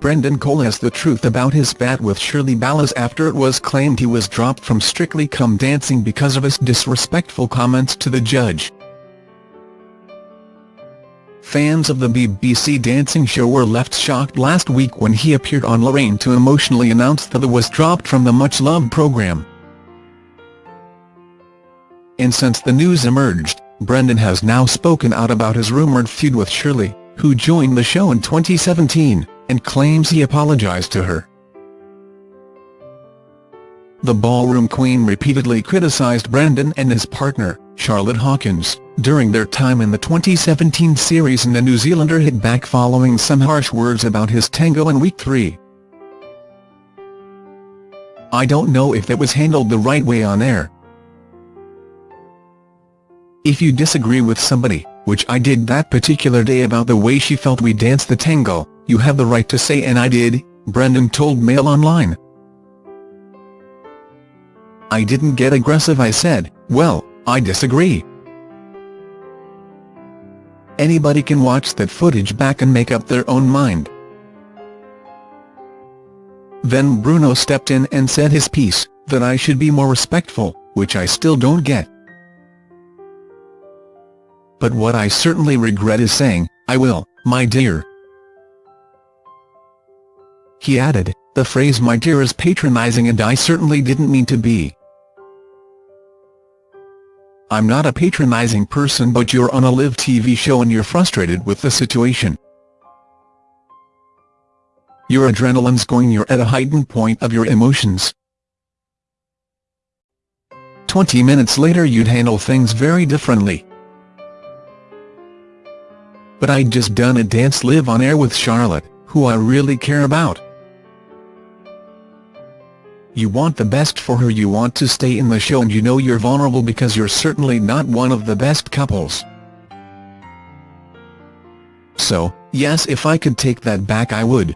Brendan Cole as the truth about his spat with Shirley Ballas after it was claimed he was dropped from Strictly Come Dancing because of his disrespectful comments to the judge. Fans of the BBC dancing show were left shocked last week when he appeared on Lorraine to emotionally announce that he was dropped from the much-loved programme. And since the news emerged, Brendan has now spoken out about his rumoured feud with Shirley, who joined the show in 2017, and claims he apologised to her. The ballroom queen repeatedly criticised Brendan and his partner, Charlotte Hawkins, during their time in the 2017 series and the New Zealander hit back following some harsh words about his tango in week three. I don't know if that was handled the right way on air. If you disagree with somebody, which I did that particular day about the way she felt we danced the tango, you have the right to say and I did, Brendan told Mail Online. I didn't get aggressive I said, well, I disagree. Anybody can watch that footage back and make up their own mind. Then Bruno stepped in and said his piece, that I should be more respectful, which I still don't get. But what I certainly regret is saying, I will, my dear. He added, the phrase my dear is patronizing and I certainly didn't mean to be. I'm not a patronizing person but you're on a live TV show and you're frustrated with the situation. Your adrenaline's going you're at a heightened point of your emotions. 20 minutes later you'd handle things very differently but I'd just done a dance live on air with Charlotte, who I really care about. You want the best for her you want to stay in the show and you know you're vulnerable because you're certainly not one of the best couples. So, yes if I could take that back I would.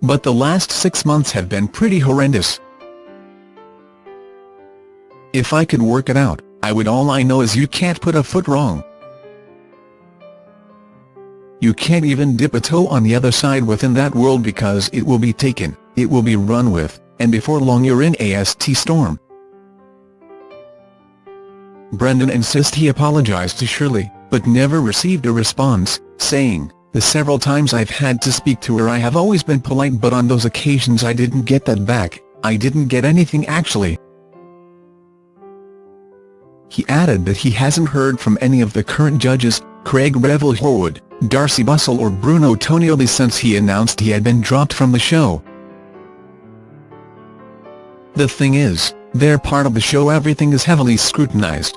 But the last six months have been pretty horrendous. If I could work it out, I would all I know is you can't put a foot wrong. You can't even dip a toe on the other side within that world because it will be taken, it will be run with, and before long you're in a st storm. Brendan insists he apologized to Shirley, but never received a response, saying, The several times I've had to speak to her I have always been polite but on those occasions I didn't get that back, I didn't get anything actually. He added that he hasn't heard from any of the current judges, Craig Revel Horwood, Darcey Bussell or Bruno Tonioli since he announced he had been dropped from the show. The thing is, they're part of the show everything is heavily scrutinized.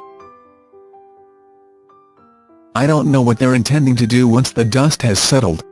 I don't know what they're intending to do once the dust has settled,